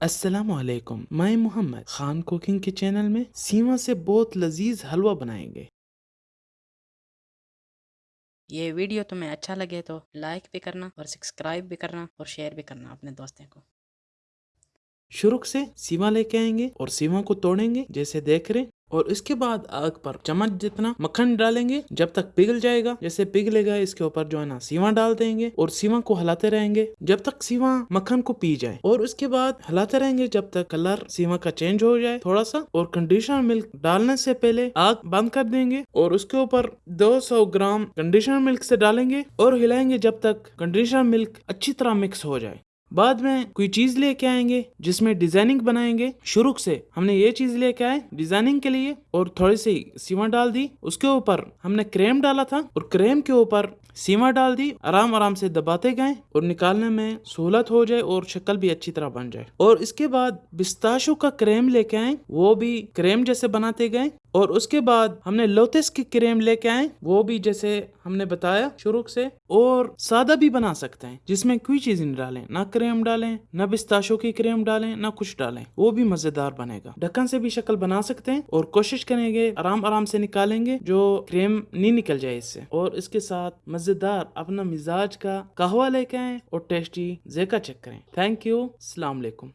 السلام علیکم میں محمد خان کوکنگ کے چینل میں سیما سے بہت لذیذ حلوہ بنائیں گے۔ یہ ویڈیو تمہیں اچھا لگے تو لائک بھی کرنا اور سبسکرائب بھی کرنا اور شیئر بھی کرنا اپنے دوستوں کو۔ شروع سے سیما لے کے آئیں گے اور سیما کو توڑیں گے جیسے دیکھ رہے اور اس کے بعد آگ پر چمچ جتنا مکھن ڈالیں گے، جب تک پگھل جائے گا، جیسے پگھلے گا، اس کے اوپر جو ہے نا سیوا ڈال دیں گے اور سیوا کو ہلاتے رہیں گے، جب تک سیوا مکھن کو پی جائے۔ اور اس کے بعد ہلاتے رہیں گے جب تک کلر سیوا کا چینج ہو جائے تھوڑا سا اور کنڈیشنر ملک ڈالنے سے پہلے آگ بند کر دیں گے اور اس کے اوپر دو سو گرام کنڈیشنر ملک سے ڈالیں گے اور ہلائیں گے جب تک کنڈیشنر ملک اچھی طرح مکس ہو جائے۔ بعد میں کوئی چیز لے کے آئیں گے جس میں ڈیزائننگ بنائیں گے۔ شروع سے ہم نے یہ چیز لے کے آئے ڈیزائننگ کے لیے اور تھوڑی سی سیما ڈال دی۔ اس کے اوپر ہم نے کریم ڈالا تھا اور کریم کے اوپر سیما ڈال دی۔ آرام آرام سے دباتے گئے اور نکالنے میں سہولت ہو جائے اور شکل بھی اچھی طرح بن جائے۔ اور اس کے بعد بستاشو کا کریم لے کے آئے۔ وہ بھی کریم جیسے بناتے گئے۔ اور اس کے بعد ہم نے لوتس کی کریم لے کے آئے وہ بھی جیسے ہم نے بتایا شروع سے، اور سادہ بھی بنا سکتے ہیں، جس میں کوئی چیز نہیں ڈالیں، نہ کریم ڈالیں، نہ بستاشو کی کریم ڈالیں، نہ کچھ ڈالیں، وہ بھی مزیدار بنے گا۔ ڈھکن سے بھی شکل بنا سکتے ہیں، اور کوشش کریں گے آرام آرام سے نکالیں گے، جو کریم نہیں نکل جائے اس سے۔ اور اس کے ساتھ مزیدار اپنا مزاج کا قہوہ لے کے آئیں اور ٹیسٹی زیکا چیک کریں۔ تھینک یو السلام علیکم۔